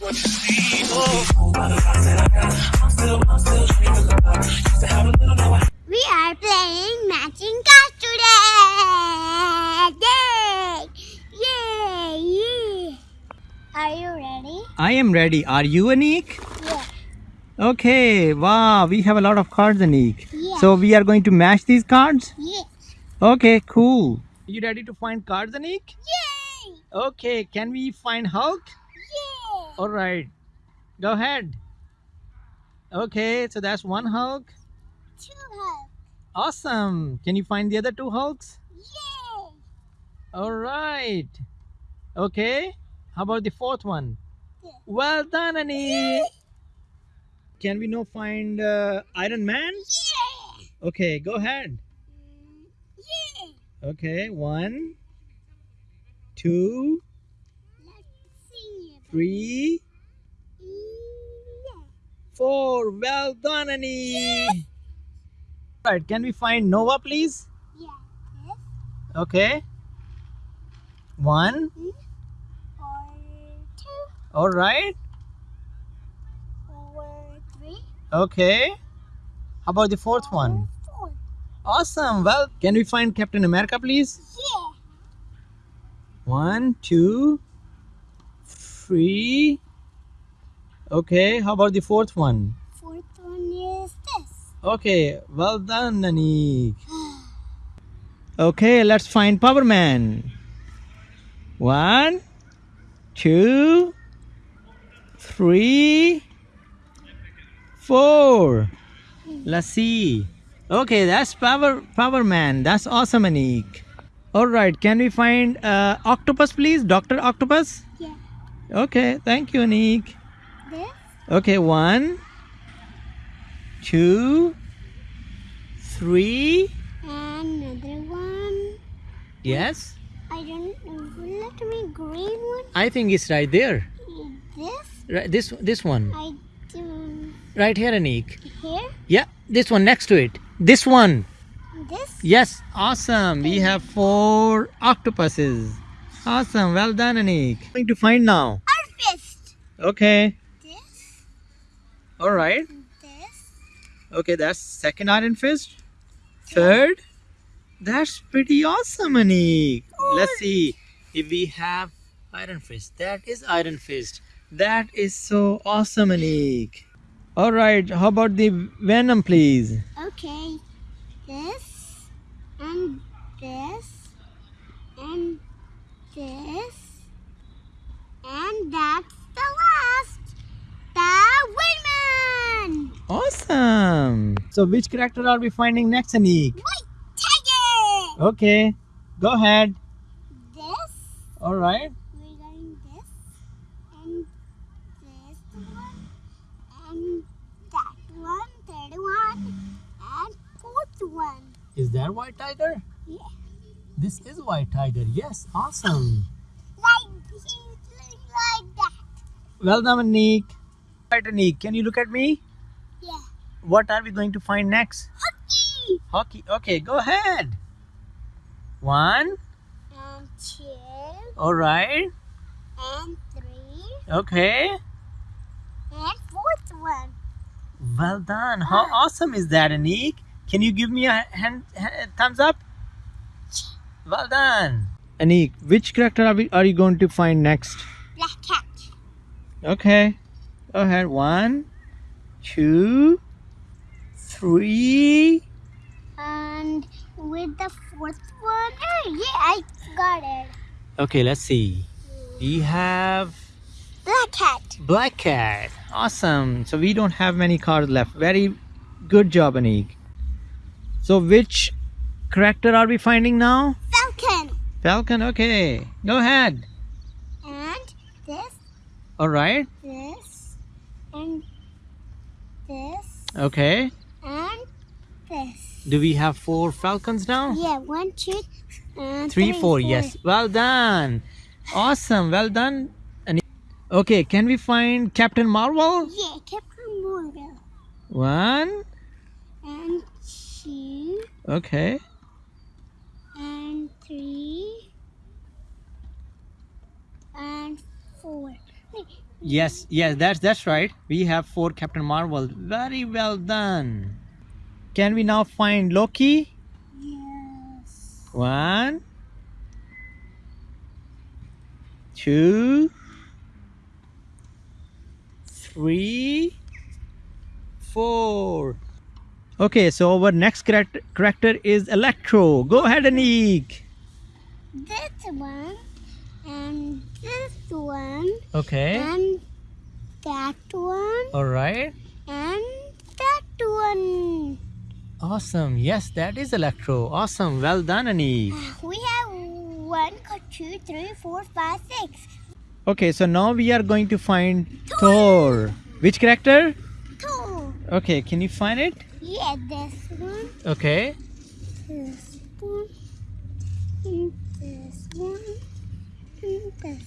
We are playing matching cards today. Yay! Yay! Yay! Are you ready? I am ready. Are you, Anik? Yeah. Okay. Wow, we have a lot of cards, Anik. Yeah. So we are going to match these cards? Yeah. Okay, cool. Are You ready to find cards, Anik? Yay! Okay, can we find Hulk? All right. Go ahead. Okay, so that's one Hulk. Two hugs. Awesome. Can you find the other two Hulks? Yay! All right. Okay. How about the fourth one? Yeah. Well done, Anik. Can we now find uh, Iron Man? Yeah! Okay, go ahead. Yeah! Okay, one, two. Three, four. Well done, Annie. Right, can we find Nova, please? Yeah. This Okay. One. or two All right. or three Okay. How about the fourth one? four. Awesome. Well, can we find Captain America, please? Yeah. One, two, three. Okay. How about the fourth one? Fourth one is this. Okay, well done, Nanik. Okay, let's find Power Man. One, two, three, four. Let's see. Okay, that's Power Power Man. That's awesome, Anik. All right, can we find uh, Octopus, please? Doctor Octopus. Yeah. Okay, thank you, Anik. This. Okay, one, two, three. And another one. Yes, I don't know. Let me green one. I think it's right there. This. Right, this this one, I do right here, Anik. here. Yeah, this one next to it. This one. This. Yes, awesome. We have four octopuses. Awesome. Well done, Anik. Going to find now. Our fist. Okay. This. All right. This. Okay, that's second iron fist. Third. That's pretty awesome, Anik. Let's see if we have iron fist. That is iron fist. That is so awesome, Anik. All right. How about the venom, please? Okay. This. And this. And this. And that's the last. The Windman. Awesome. So, which character are we finding next, Anik? White Tiger. Okay. Go ahead. This. All right. We're going this. And this one. And that one. Third one. And fourth one. Is that white tiger? Yeah. This is white tiger. Yes. Awesome. Like he's like that. Well done, Anik. Right, Anik. Can you look at me? Yeah. What are we going to find next? Hawkeye. Hawkeye. Okay, go ahead. One. And two. All right. And three. Okay. And fourth one. Well done. How ah. awesome is that, Anik? Can you give me a hand, ha- thumbs up? Well done. Anik, which character are, we, are you going to find next? Black cat. Okay. Go ahead. One, two, three. And with the fourth one. Oh, yeah, I got it. Okay, let's see. We have Black cat. Black Cat. Awesome. So we don't have many cards left. Very good job, Anik. So which character are we finding now? Falcon. Falcon. Okay. Go ahead. And this. All right. This. And this. Okay. And. Do we have four falcons now? Yeah, one, two, and Three, four. Yes. Well done. Awesome. Well done. Anik. Okay. Can we find Captain Marvel? Yeah, Captain Marvel. One. And two, Okay. and three, and four. Yes, yes, that's that's right. We have four Captain Marvel. Very well done. Can we now find Loki? Yes. One, two, three, four. Okay, so our next character, is Electro. Go ahead, Anik. This one and this one Okay. and that one All right. and that one. Awesome. Yes, that is Electro. Awesome. Well done, Anik. We have one, two, three, four, five, six. Okay, so now we are going to find Thor. Which character? Two. Okay, can you find it? Yeah, this one, Okay. this one, and this one, and this.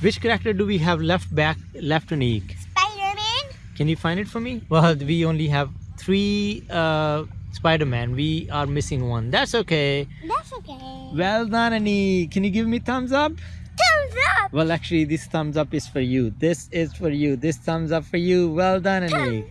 Which character do we have left back left Anik? Spider-Man. Can you find it for me? Well, we only have three uh, Spider-Man. We are missing one. That's okay. That's okay. Well done, Anik. Can you give me thumbs up? Thumbs up. Well, actually, this thumbs up is for you. This is for you. This thumbs up for you. Well done. Thumbs